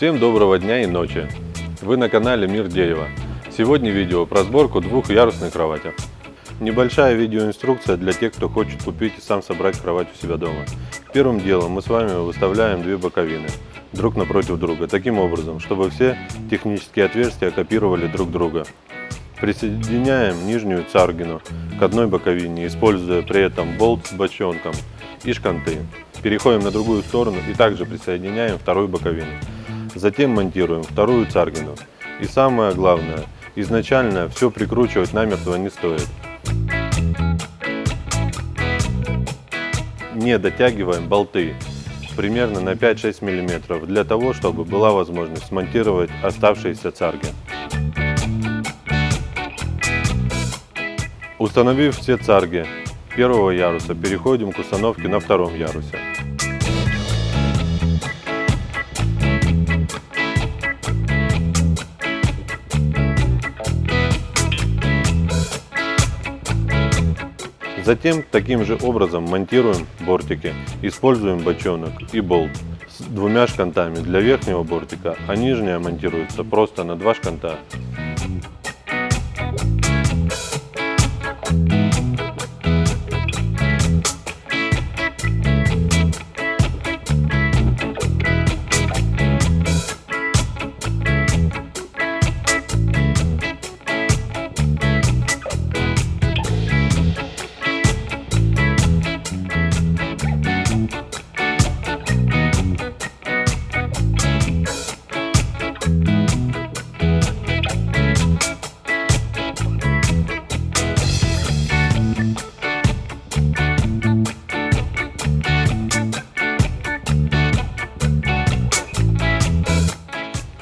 Всем доброго дня и ночи! Вы на канале Мир Дерева. Сегодня видео про сборку двухъярусной кровати. Небольшая видеоинструкция для тех, кто хочет купить и сам собрать кровать у себя дома. Первым делом мы с вами выставляем две боковины друг напротив друга, таким образом, чтобы все технические отверстия копировали друг друга. Присоединяем нижнюю царгину к одной боковине, используя при этом болт с бочонком и шканты. Переходим на другую сторону и также присоединяем вторую боковину. Затем монтируем вторую царгину. И самое главное, изначально все прикручивать намертво не стоит. Не дотягиваем болты примерно на 5-6 мм для того, чтобы была возможность смонтировать оставшиеся царги. Установив все царги первого яруса, переходим к установке на втором ярусе. Затем таким же образом монтируем бортики. Используем бочонок и болт с двумя шкантами для верхнего бортика, а нижняя монтируется просто на два шканта.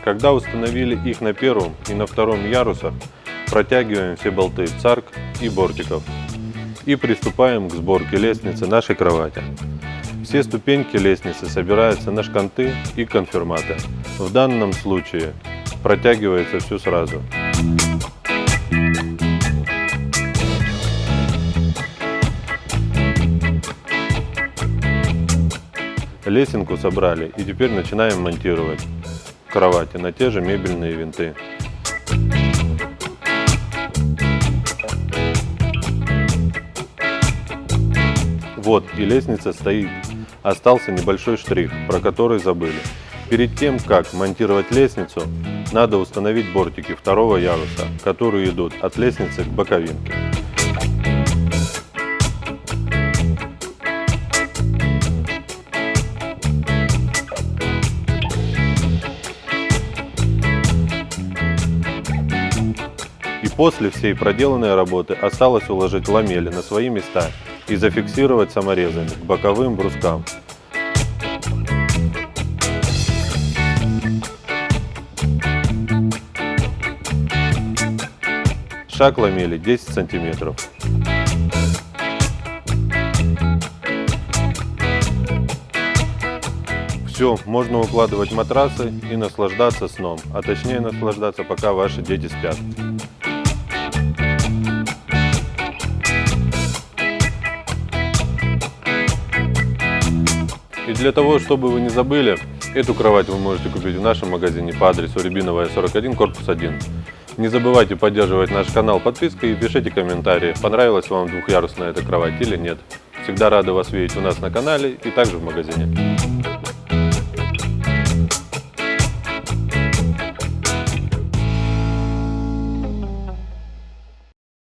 Когда установили их на первом и на втором ярусах, протягиваем все болты царк и бортиков и приступаем к сборке лестницы нашей кровати. Все ступеньки лестницы собираются на шканты и конфирматы. В данном случае протягивается все сразу. Лесенку собрали и теперь начинаем монтировать кровати на те же мебельные винты. Вот и лестница стоит. Остался небольшой штрих, про который забыли. Перед тем, как монтировать лестницу, надо установить бортики второго яруса, которые идут от лестницы к боковинке. После всей проделанной работы осталось уложить ламели на свои места и зафиксировать саморезами к боковым брускам. Шаг ламели 10 сантиметров. Все, можно укладывать матрасы и наслаждаться сном, а точнее наслаждаться, пока ваши дети спят. Для того, чтобы вы не забыли, эту кровать вы можете купить в нашем магазине по адресу Рябиновая 41, корпус 1. Не забывайте поддерживать наш канал подпиской и пишите комментарии, понравилась вам двухъярусная эта кровать или нет. Всегда рады вас видеть у нас на канале и также в магазине.